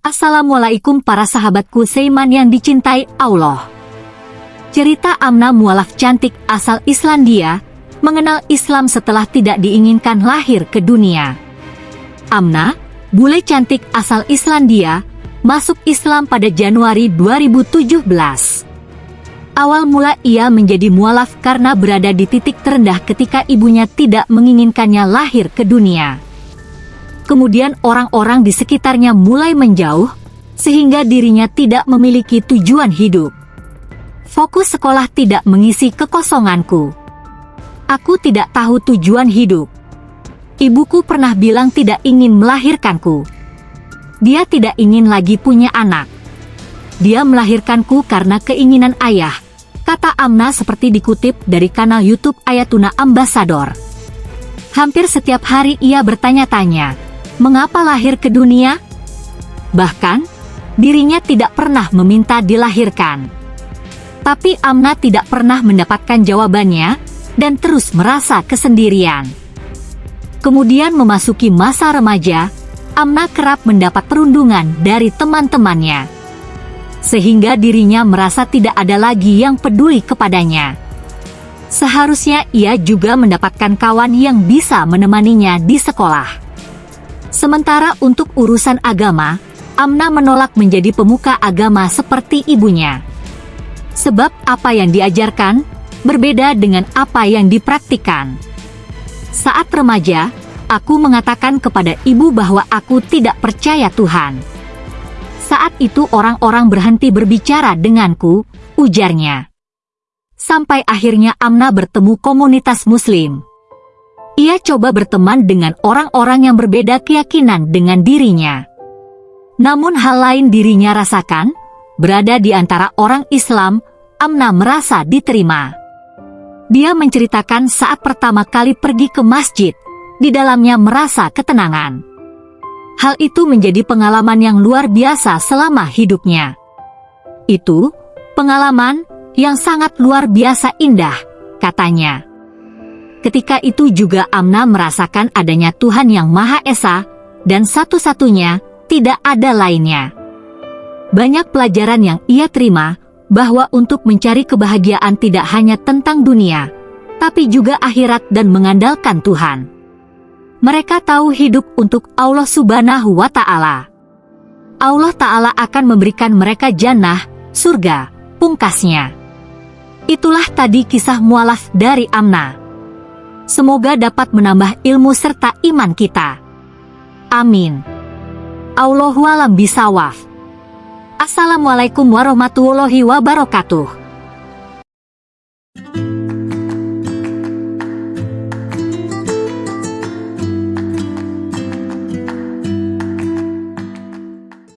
Assalamualaikum para sahabatku Seiman yang dicintai Allah. Cerita Amna mualaf cantik asal Islandia, mengenal Islam setelah tidak diinginkan lahir ke dunia. Amna, bule cantik asal Islandia, masuk Islam pada Januari 2017. Awal mula ia menjadi mualaf karena berada di titik terendah ketika ibunya tidak menginginkannya lahir ke dunia kemudian orang-orang di sekitarnya mulai menjauh, sehingga dirinya tidak memiliki tujuan hidup. Fokus sekolah tidak mengisi kekosonganku. Aku tidak tahu tujuan hidup. Ibuku pernah bilang tidak ingin melahirkanku. Dia tidak ingin lagi punya anak. Dia melahirkanku karena keinginan ayah, kata Amna seperti dikutip dari kanal YouTube Ayatuna Ambassador. Hampir setiap hari ia bertanya-tanya, mengapa lahir ke dunia? Bahkan, dirinya tidak pernah meminta dilahirkan. Tapi Amna tidak pernah mendapatkan jawabannya, dan terus merasa kesendirian. Kemudian memasuki masa remaja, Amna kerap mendapat perundungan dari teman-temannya. Sehingga dirinya merasa tidak ada lagi yang peduli kepadanya. Seharusnya ia juga mendapatkan kawan yang bisa menemaninya di sekolah. Sementara untuk urusan agama, Amna menolak menjadi pemuka agama seperti ibunya. Sebab apa yang diajarkan berbeda dengan apa yang dipraktikkan. Saat remaja, aku mengatakan kepada ibu bahwa aku tidak percaya Tuhan. Saat itu orang-orang berhenti berbicara denganku, ujarnya. Sampai akhirnya Amna bertemu komunitas muslim. Ia coba berteman dengan orang-orang yang berbeda keyakinan dengan dirinya. Namun hal lain dirinya rasakan, berada di antara orang Islam, Amna merasa diterima. Dia menceritakan saat pertama kali pergi ke masjid, di dalamnya merasa ketenangan. Hal itu menjadi pengalaman yang luar biasa selama hidupnya. Itu, pengalaman yang sangat luar biasa indah, katanya. Ketika itu juga Amna merasakan adanya Tuhan yang Maha Esa, dan satu-satunya, tidak ada lainnya. Banyak pelajaran yang ia terima, bahwa untuk mencari kebahagiaan tidak hanya tentang dunia, tapi juga akhirat dan mengandalkan Tuhan. Mereka tahu hidup untuk Allah subhanahu wa ta'ala. Allah ta'ala akan memberikan mereka jannah, surga, pungkasnya. Itulah tadi kisah mualaf dari Amna. Semoga dapat menambah ilmu serta iman kita. Amin. Allahualam bisawaf. Assalamualaikum warahmatullahi wabarakatuh.